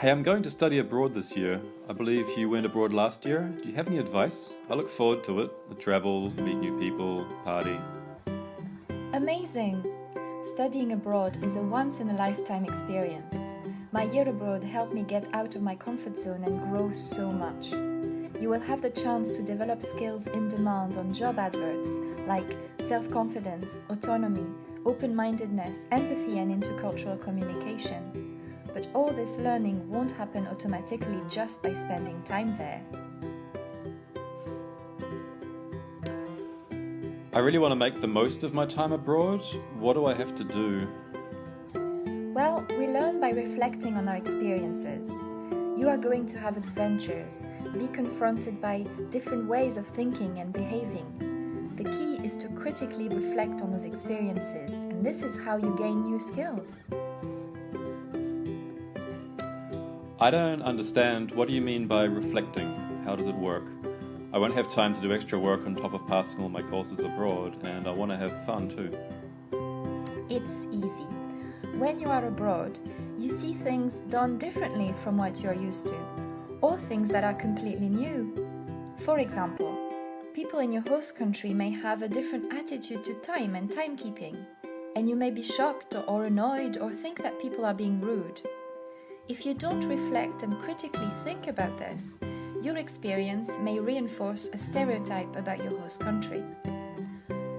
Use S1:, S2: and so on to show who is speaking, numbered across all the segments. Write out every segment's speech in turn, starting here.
S1: Hey, I'm going to study abroad this year. I believe you went abroad last year. Do you have any advice? I look forward to it. The travel, meet new people, party.
S2: Amazing! Studying abroad is a once in a lifetime experience. My year abroad helped me get out of my comfort zone and grow so much. You will have the chance to develop skills in demand on job adverts like self confidence, autonomy, open mindedness, empathy, and intercultural communication but all this learning won't happen automatically just by spending time there.
S1: I really want to make the most of my time abroad. What do I have to do?
S2: Well, we learn by reflecting on our experiences. You are going to have adventures, be confronted by different ways of thinking and behaving. The key is to critically reflect on those experiences, and this is how you gain new skills.
S1: I don't understand. What do you mean by reflecting? How does it work? I won't have time to do extra work on top of passing all my courses abroad, and I want to have fun too.
S2: It's easy. When you are abroad, you see things done differently from what you're used to, or things that are completely new. For example, people in your host country may have a different attitude to time and timekeeping, and you may be shocked or annoyed or think that people are being rude. If you don't reflect and critically think about this, your experience may reinforce a stereotype about your host country.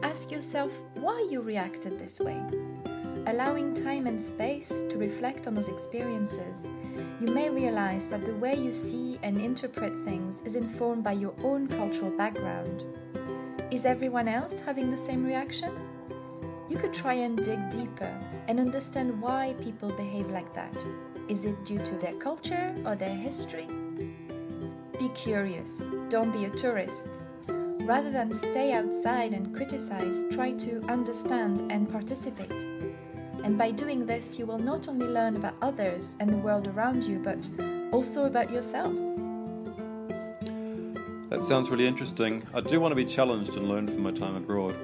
S2: Ask yourself why you reacted this way. Allowing time and space to reflect on those experiences, you may realize that the way you see and interpret things is informed by your own cultural background. Is everyone else having the same reaction? You could try and dig deeper and understand why people behave like that. Is it due to their culture or their history? Be curious, don't be a tourist. Rather than stay outside and criticize, try to understand and participate. And by doing this, you will not only learn about others and the world around you, but also about yourself.
S1: That sounds really interesting. I do want to be challenged and learn from my time abroad.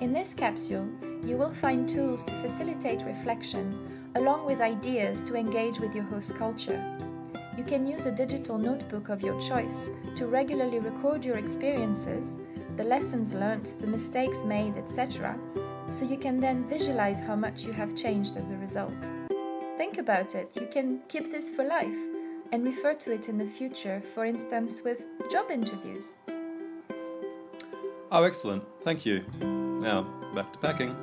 S2: In this capsule, you will find tools to facilitate reflection along with ideas to engage with your host culture. You can use a digital notebook of your choice to regularly record your experiences, the lessons learned, the mistakes made, etc., so you can then visualize how much you have changed as a result. Think about it, you can keep this for life and refer to it in the future, for instance, with job interviews.
S1: Oh, excellent. Thank you. Now, back to packing.